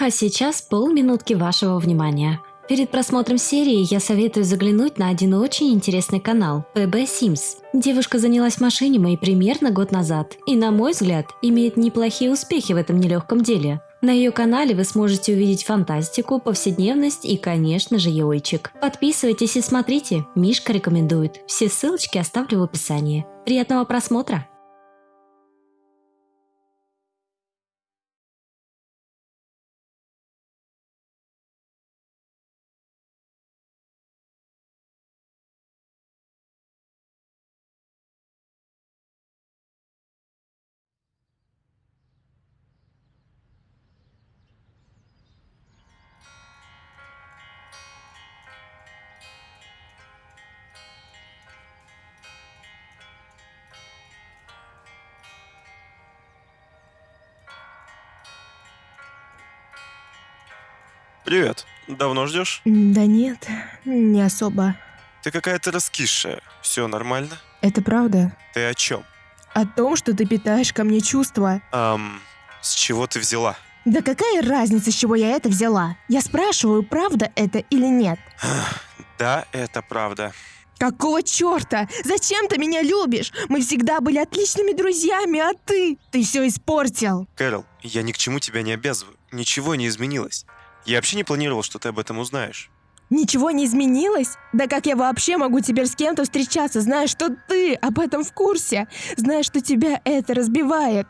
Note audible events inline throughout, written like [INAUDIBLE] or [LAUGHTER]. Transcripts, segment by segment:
А сейчас полминутки вашего внимания. Перед просмотром серии я советую заглянуть на один очень интересный канал – PB Sims. Девушка занялась машинимой примерно год назад и, на мой взгляд, имеет неплохие успехи в этом нелегком деле. На ее канале вы сможете увидеть фантастику, повседневность и, конечно же, яойчик. Подписывайтесь и смотрите, Мишка рекомендует. Все ссылочки оставлю в описании. Приятного просмотра! Привет. Давно ждешь? Да нет, не особо. Ты какая-то раскисшая. Все нормально? Это правда? Ты о чем? О том, что ты питаешь ко мне чувства. Ам, с чего ты взяла? Да какая разница, с чего я это взяла? Я спрашиваю, правда это или нет? Да, это правда. Какого черта? Зачем ты меня любишь? Мы всегда были отличными друзьями, а ты? Ты все испортил. Кэрол, я ни к чему тебя не обязываю. Ничего не изменилось. Я вообще не планировал, что ты об этом узнаешь. Ничего не изменилось? Да как я вообще могу теперь с кем-то встречаться, зная, что ты об этом в курсе? Зная, что тебя это разбивает?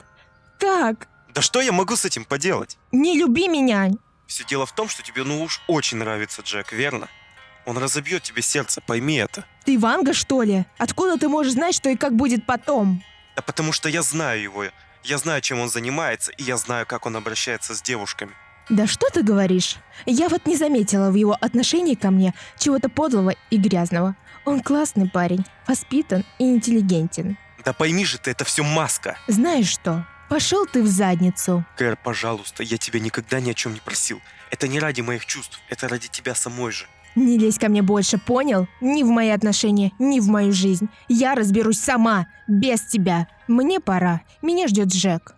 Как? Да что я могу с этим поделать? Не люби меня! Все дело в том, что тебе ну уж очень нравится Джек, верно? Он разобьет тебе сердце, пойми это. Ты Ванга, что ли? Откуда ты можешь знать, что и как будет потом? Да потому что я знаю его. Я знаю, чем он занимается, и я знаю, как он обращается с девушками. Да что ты говоришь? Я вот не заметила в его отношении ко мне чего-то подлого и грязного. Он классный парень, воспитан и интеллигентен. Да пойми же ты, это все маска. Знаешь что? Пошел ты в задницу. Кэр, пожалуйста, я тебя никогда ни о чем не просил. Это не ради моих чувств, это ради тебя самой же. Не лезь ко мне больше, понял? Ни в мои отношения, ни в мою жизнь. Я разберусь сама, без тебя. Мне пора. Меня ждет Джек.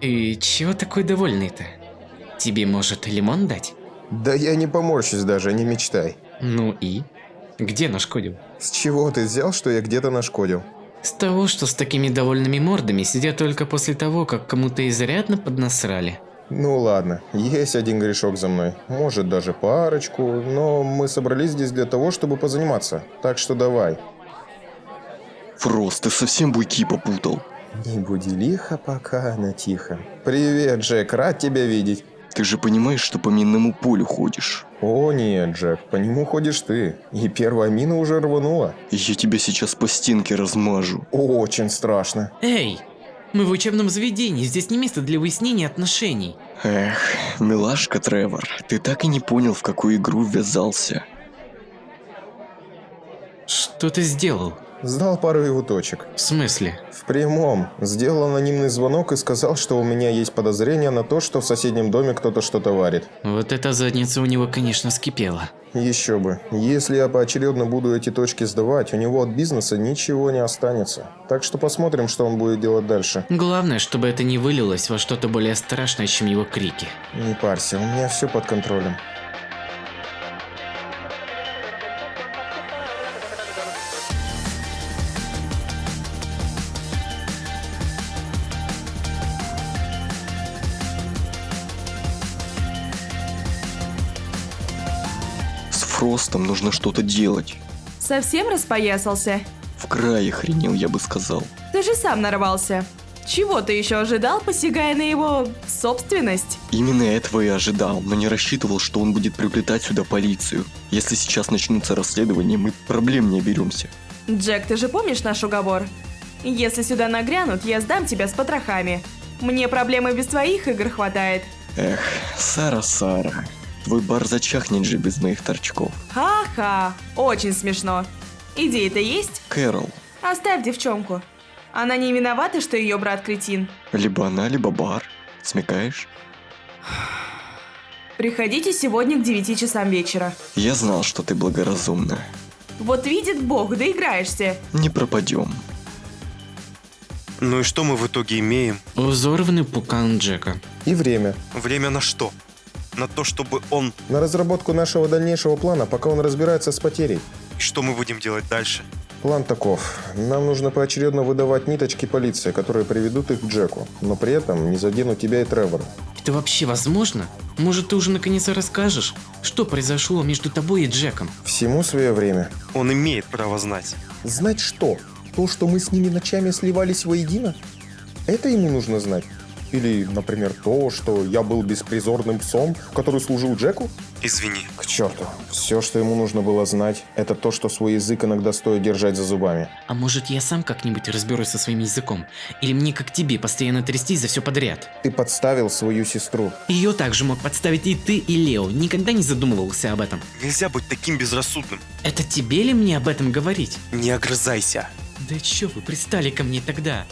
И чего такой довольный-то? Тебе, может, лимон дать? Да я не поморщусь даже, не мечтай. Ну и? Где нашкодил? С чего ты взял, что я где-то нашкодил? С того, что с такими довольными мордами сидят только после того, как кому-то изрядно поднасрали. Ну ладно, есть один грешок за мной. Может даже парочку, но мы собрались здесь для того, чтобы позаниматься. Так что давай. Фрост, ты совсем буйки попутал. Не буди лихо, пока она тихо. Привет, Джек, рад тебя видеть. Ты же понимаешь, что по минному полю ходишь. О нет, Джек, по нему ходишь ты. И первая мина уже рванула. Я тебя сейчас по стенке размажу. Очень страшно. Эй, мы в учебном заведении, здесь не место для выяснения отношений. Эх, милашка Тревор, ты так и не понял, в какую игру ввязался. Что ты сделал? Сдал пару его точек. В смысле? В прямом. Сделал анонимный звонок и сказал, что у меня есть подозрение на то, что в соседнем доме кто-то что-то варит. Вот эта задница у него, конечно, скипела. Еще бы. Если я поочередно буду эти точки сдавать, у него от бизнеса ничего не останется. Так что посмотрим, что он будет делать дальше. Главное, чтобы это не вылилось во что-то более страшное, чем его крики. Не парься, у меня все под контролем. С Фростом нужно что-то делать. Совсем распоясался? В край охренел, я бы сказал. Ты же сам нарвался. Чего ты еще ожидал, посягая на его собственность? Именно этого и ожидал, но не рассчитывал, что он будет приплетать сюда полицию. Если сейчас начнутся расследования, мы проблем не оберемся. Джек, ты же помнишь наш уговор? Если сюда нагрянут, я сдам тебя с потрохами. Мне проблемы без твоих игр хватает. Эх, Сара-Сара, твой бар зачахнет же без моих торчков. Ха-ха, очень смешно. Идея-то есть? Кэрол. Оставь девчонку. Она не виновата, что ее брат кретин. Либо она, либо бар. Смекаешь? Приходите сегодня к 9 часам вечера. Я знал, что ты благоразумна. Вот видит Бог, доиграешься. Не пропадем. Ну и что мы в итоге имеем? Взорванный пукан Джека. И время. Время на что? На то, чтобы он... На разработку нашего дальнейшего плана, пока он разбирается с потерей. И что мы будем делать дальше? План таков. Нам нужно поочередно выдавать ниточки полиции, которые приведут их к Джеку, но при этом не заденут тебя и Тревора. Это вообще возможно? Может, ты уже наконец расскажешь, что произошло между тобой и Джеком? Всему свое время. Он имеет право знать. Знать что? То, что мы с ними ночами сливались воедино? Это ему нужно знать? Или, например, то, что я был беспризорным псом, который служил Джеку? Извини. К черту. Все, что ему нужно было знать, это то, что свой язык иногда стоит держать за зубами. А может, я сам как-нибудь разберусь со своим языком? Или мне, как тебе, постоянно трястись за все подряд? Ты подставил свою сестру. Ее также мог подставить и ты, и Лео. Никогда не задумывался об этом. Нельзя быть таким безрассудным. Это тебе ли мне об этом говорить? Не огрызайся. Да чё вы пристали ко мне тогда?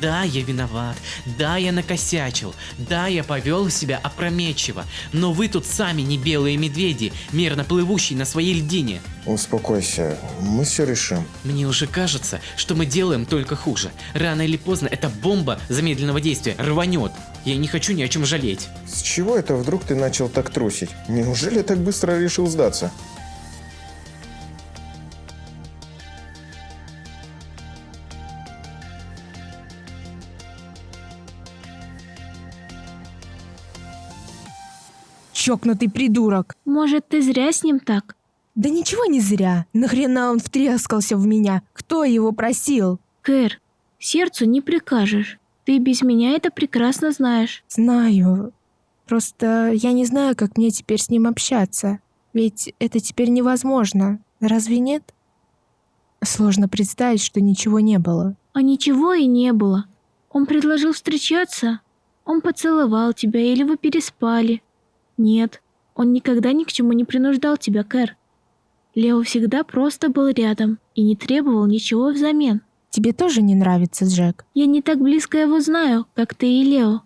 Да, я виноват, да, я накосячил, да, я повел себя опрометчиво, но вы тут сами не белые медведи, мерно плывущие на своей льдине. Успокойся, мы все решим. Мне уже кажется, что мы делаем только хуже. Рано или поздно эта бомба замедленного действия рванет. Я не хочу ни о чем жалеть. С чего это вдруг ты начал так трусить? Неужели так быстро решил сдаться? Чокнутый придурок. Может, ты зря с ним так? Да ничего не зря. Нахрена он втрескался в меня? Кто его просил? Кэр, сердцу не прикажешь. Ты без меня это прекрасно знаешь. Знаю. Просто я не знаю, как мне теперь с ним общаться. Ведь это теперь невозможно. Разве нет? Сложно представить, что ничего не было. А ничего и не было. Он предложил встречаться. Он поцеловал тебя или вы переспали. Нет, он никогда ни к чему не принуждал тебя, Кэр. Лео всегда просто был рядом и не требовал ничего взамен. Тебе тоже не нравится, Джек? Я не так близко его знаю, как ты и Лео.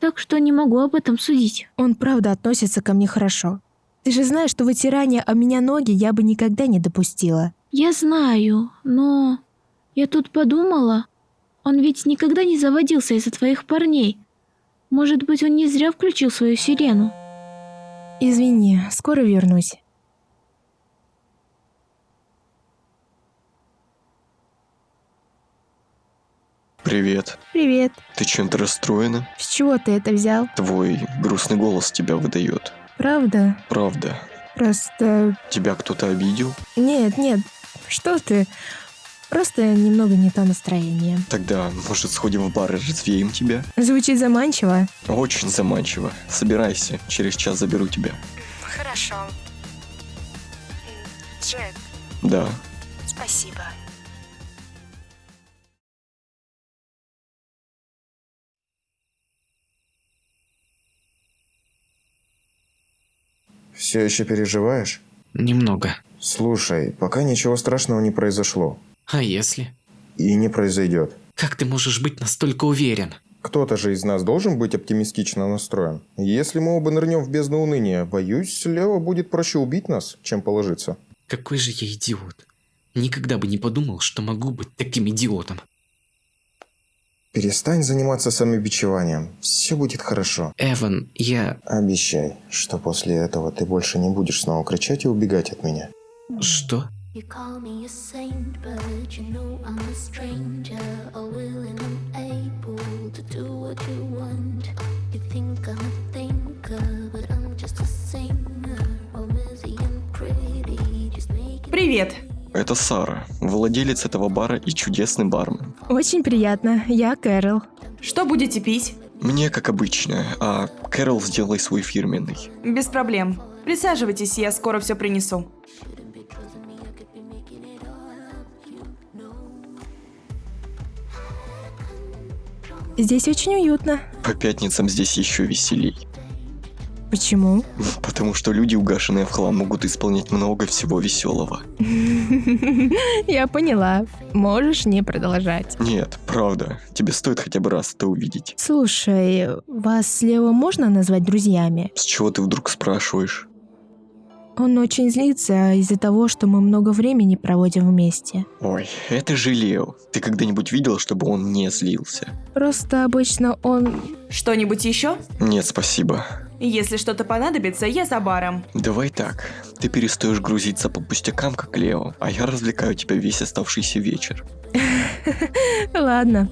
Так что не могу об этом судить. Он правда относится ко мне хорошо. Ты же знаешь, что вытирание о меня ноги я бы никогда не допустила. Я знаю, но... Я тут подумала. Он ведь никогда не заводился из-за твоих парней. Может быть, он не зря включил свою сирену. Извини, скоро вернусь. Привет. Привет. Ты чем-то расстроена? С чего ты это взял? Твой грустный голос тебя выдает. Правда? Правда. Просто... Тебя кто-то обидел? Нет, нет. Что ты? Просто немного не то настроение. Тогда, может, сходим в бар и развеем тебя? Звучит заманчиво. Очень заманчиво. Собирайся, через час заберу тебя. Хорошо. Джек, Да. спасибо. Все еще переживаешь? Немного. Слушай, пока ничего страшного не произошло. А если? И не произойдет. Как ты можешь быть настолько уверен? Кто-то же из нас должен быть оптимистично настроен. Если мы оба нырнем в бездну уныния, боюсь, Лео будет проще убить нас, чем положиться. Какой же я идиот. Никогда бы не подумал, что могу быть таким идиотом. Перестань заниматься самобичеванием. Все будет хорошо. Эван, я... Обещай, что после этого ты больше не будешь снова кричать и убегать от меня. Что? You call me a saint, but you know I'm a stranger, all willing and able to do what you want. You think I'm a thinker, but I'm just a singer, all busy and pretty, just make it Привет. Это Сара, владелец этого бара и чудесный бармен. Очень приятно. Я Кэрол. Что будете пить? Мне как обычно, а Кэрол сделай свой фирменный. Без проблем. Присаживайтесь, я скоро все принесу. Здесь очень уютно. По пятницам здесь еще веселей. Почему? [LAUGHS] Потому что люди, угашенные в хлам, могут исполнять много всего веселого. [LAUGHS] Я поняла. Можешь не продолжать. Нет, правда, тебе стоит хотя бы раз это увидеть. Слушай, вас с Лео можно назвать друзьями? С чего ты вдруг спрашиваешь? Он очень злится из-за того, что мы много времени проводим вместе. Ой, это же Лео. Ты когда-нибудь видел, чтобы он не злился? Просто обычно он... Что-нибудь еще? Нет, спасибо. Если что-то понадобится, я за баром. Давай так. Ты перестаешь грузиться по пустякам, как Лео, а я развлекаю тебя весь оставшийся вечер. [LAUGHS] Ладно.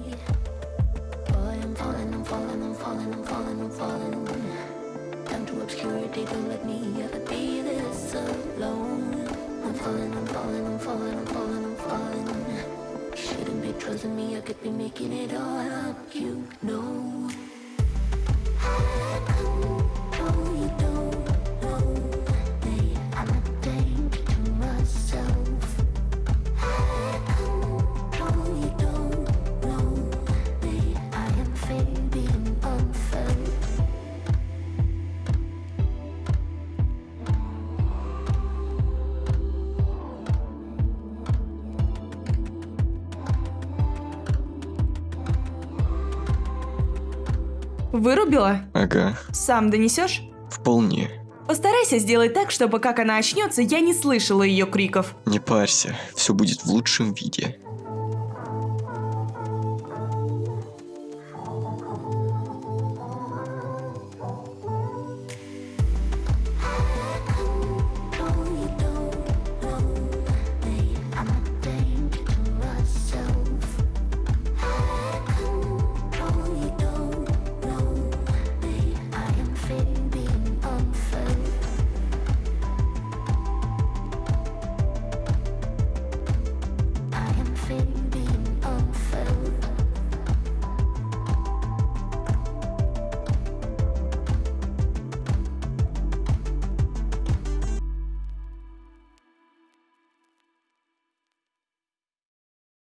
Me, I could be making it all up, you know. I Вырубила? Ага, Сам донесешь? вполне. Постарайся сделать так, чтобы как она очнется, я не слышала ее криков. Не парься, все будет в лучшем виде.